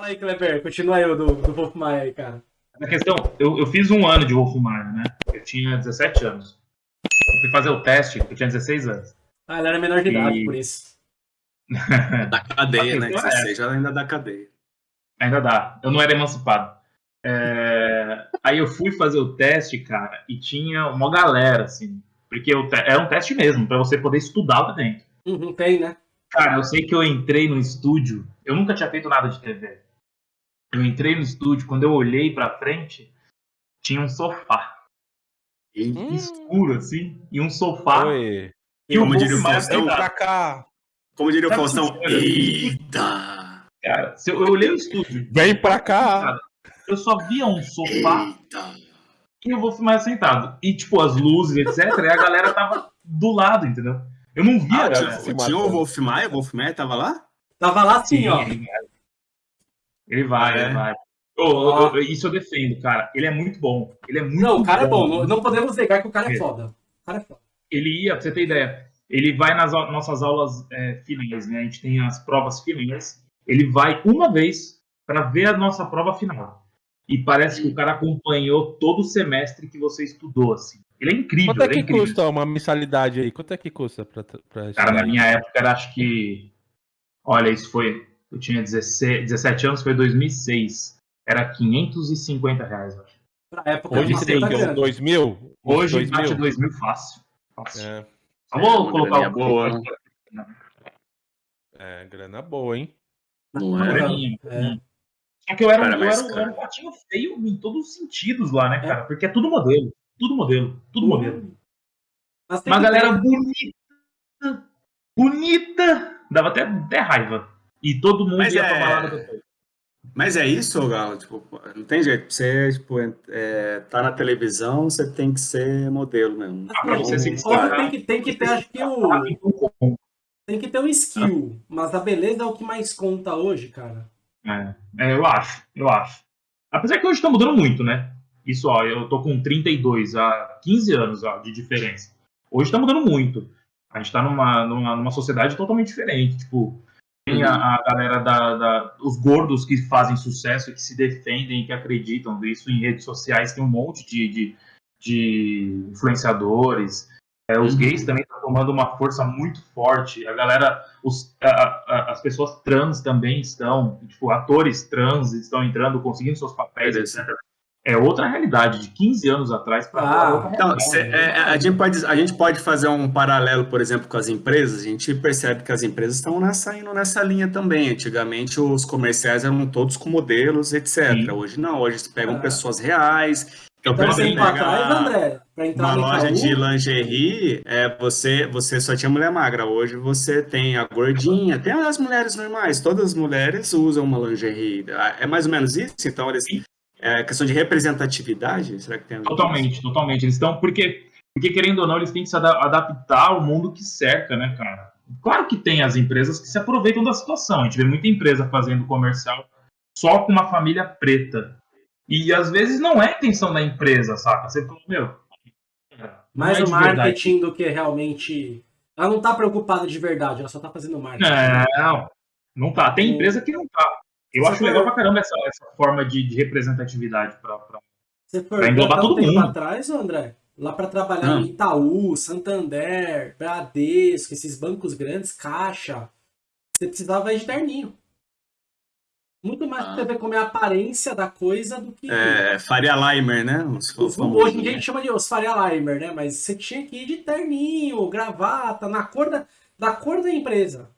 Fala aí, Kleber, continua aí o do, do Wolf Maia aí, cara. Na questão, eu, eu fiz um ano de Wolf Maia, né? Eu tinha 17 anos. Eu fui fazer o teste, eu tinha 16 anos. Ah, ele era menor de idade, E- por isso. Da cadeia, né? questão é 16 já ainda da cadeia. Ainda dá. Eu não era emancipado. É, Aí eu fui fazer o teste, cara, e tinha uma galera, assim. Porque o te- era um teste mesmo, pra você poder estudar lá dentro. Uhum, tem, né? Cara, eu sei que eu entrei no estúdio, eu nunca tinha feito nada de TV. Eu entrei no estúdio, quando eu olhei pra frente, tinha um sofá E Hum. escuro, assim, e um sofá. Oi. E Como diria o Faustão, pra cá. como diria o Faustão, olha- eita! Cara, se eu, eu olhei o estúdio, Vem pra cá. eu só via um sofá Eita! e eu vou filmar sentado. E, tipo, as luzes, etc. e a galera tava do lado, entendeu? Eu não via, Ah, a tinha, galera. se tinha o. Wolf Maia? O Wolf Maia tava lá? Tava lá assim, ó. Ele vai. Ele vai, É. ele vai. Ô, ô, isso eu defendo, cara. Ele é muito bom. Ele é muito Não, o cara é bom. Não, não podemos negar que o cara é É. foda. O cara é foda. Ele ia, pra você ter ideia, ele vai nas nossas aulas é, finais, né? A gente tem as provas finais. Ele vai uma vez pra ver a nossa prova final. E parece que o cara acompanhou todo o semestre que você estudou, assim. Ele é incrível, Quanto é é que incrível. custa uma mensalidade aí? Quanto é que custa pra, pra Cara, na minha época era acho que. Olha, isso foi. Eu tinha 16, 17 anos, foi 2006. Era 550 reais, eu acho. Pra época, Hoje tem grana. 2 mil? Hoje dois bate mil? 2 mil fácil. fácil. É, Só vou uma colocar o boa, né? é, grana boa, hein? Não é? É. Só que eu era, um- Cara, eu mas, era, cara- era um patinho feio em todos os sentidos lá, né, cara? Porque é tudo modelo. Tudo modelo. Tudo modelo. Uma galera ter- bonita. Bonita. Dava até, até raiva. E todo mundo Mas ia é- pra balada depois. Mas é isso, Galo? Tipo, não tem jeito. Você, tipo, é, tá na televisão, você tem que ser modelo mesmo. Ah, pra você se tem que, tem que ter, acho que o. Tem que ter um skill. Mas a beleza é o que mais conta hoje, cara. É, é, eu acho, eu acho. Apesar que hoje tá mudando muito, né? Isso, ó, eu tô com 32, há 15 anos ó, de diferença. Hoje tá mudando muito. A gente tá numa, numa, numa sociedade totalmente diferente. Tipo, tem a, a galera da, da- Os gordos que fazem sucesso, que se defendem, que acreditam. Isso em redes sociais tem um monte de, de, de influenciadores. É, os Uhum. gays também estão tomando uma força muito forte. A galera, os, a- a- as pessoas trans também estão, tipo, atores trans estão entrando, conseguindo seus papéis, etc. É outra realidade, de 15 anos atrás para Ah, outra Então, cê- é, a, gente pode, a gente pode fazer um paralelo, por exemplo, com as empresas. A gente percebe que as empresas estão nessa, indo nessa linha também. Antigamente, os comerciais eram todos com modelos, etc. Sim. Hoje não, hoje pegam É. pessoas reais. Então, Então, por exemplo, atrás, André, pra entrar uma no loja Itaú, de lingerie, é, você, você só tinha mulher magra. Hoje você tem a gordinha, tem as mulheres normais. Todas as mulheres usam uma lingerie. É mais ou menos isso? Então, eles, é questão de representatividade? Será que tem a ver com isso? Totalmente, totalmente. Eles estão. Porque, porque, querendo ou não, eles têm que se ada- adaptar ao mundo que cerca, né, cara? Claro que tem as empresas que se aproveitam da situação. A gente vê muita empresa fazendo comercial só com uma família preta. E às vezes não é a intenção da empresa, saca? Você fala, meu. mais é o verdade. marketing do que realmente. Ela não tá preocupada de verdade, ela só tá fazendo marketing. Não, não tá. Tem empresa que não tá. Eu Você acho legal pra caramba essa, essa forma de, de representatividade pra, pra- Você Pra englobar um todo tempo mundo. atrás, André, lá pra trabalhar Ah. em Itaú, Santander, Bradesco, esses bancos grandes, Caixa, você precisava de terninho. Muito mais pra Ah. você ver como é a aparência da coisa do que. É, Faria Limer, né? Os Os- Hoje em dia a né? gente chama de os Faria Limer, né? Mas você tinha que ir de terninho, gravata, na cor da, da cor da empresa.